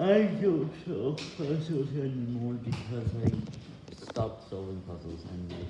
I don't solve puzzles anymore because I stopped solving puzzles and I